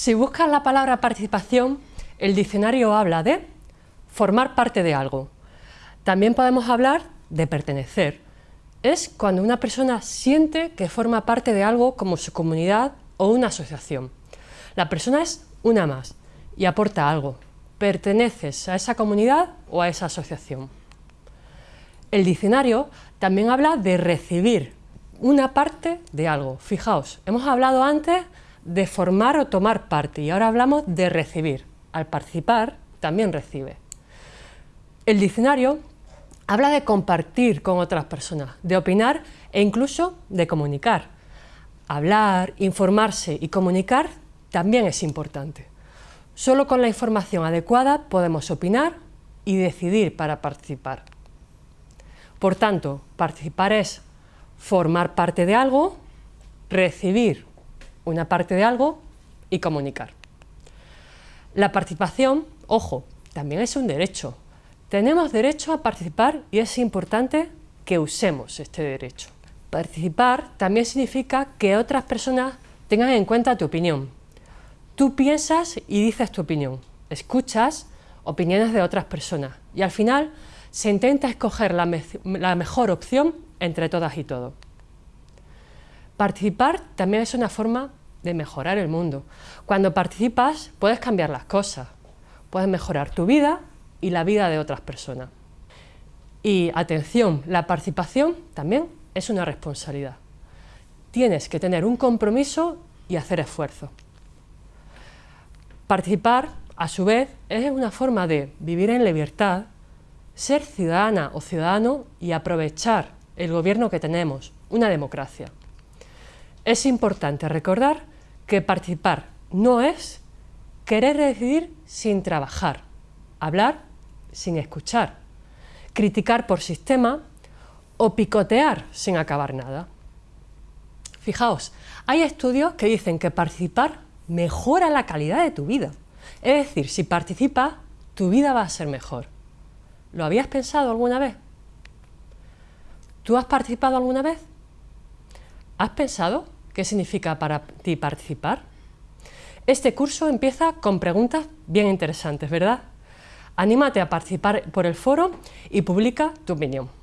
Si buscas la palabra participación, el diccionario habla de formar parte de algo. También podemos hablar de pertenecer. Es cuando una persona siente que forma parte de algo como su comunidad o una asociación. La persona es una más y aporta algo. Perteneces a esa comunidad o a esa asociación. El diccionario también habla de recibir una parte de algo. Fijaos, hemos hablado antes de formar o tomar parte y ahora hablamos de recibir. Al participar también recibe. El diccionario habla de compartir con otras personas, de opinar e incluso de comunicar. Hablar, informarse y comunicar también es importante. Solo con la información adecuada podemos opinar y decidir para participar. Por tanto, participar es formar parte de algo, recibir una parte de algo y comunicar. La participación, ojo, también es un derecho. Tenemos derecho a participar y es importante que usemos este derecho. Participar también significa que otras personas tengan en cuenta tu opinión. Tú piensas y dices tu opinión, escuchas opiniones de otras personas y al final se intenta escoger la, mejor opción entre todas y todos. Participar también es una forma de mejorar el mundo. Cuando participas puedes cambiar las cosas, puedes mejorar tu vida y la vida de otras personas. Y atención, la participación también es una responsabilidad. Tienes que tener un compromiso y hacer esfuerzo. Participar, a su vez, es una forma de vivir en libertad ser ciudadana o ciudadano y aprovechar el gobierno que tenemos, una democracia. Es importante recordar que participar no es querer decidir sin trabajar, hablar sin escuchar, criticar por sistema o picotear sin acabar nada. Fijaos, hay estudios que dicen que participar mejora la calidad de tu vida. Es decir, si participas, tu vida va a ser mejor. ¿Lo habías pensado alguna vez? ¿Tú has participado alguna vez? ¿Has pensado qué significa para ti participar? Este curso empieza con preguntas bien interesantes, ¿verdad? Anímate a participar por el foro y publica tu opinión.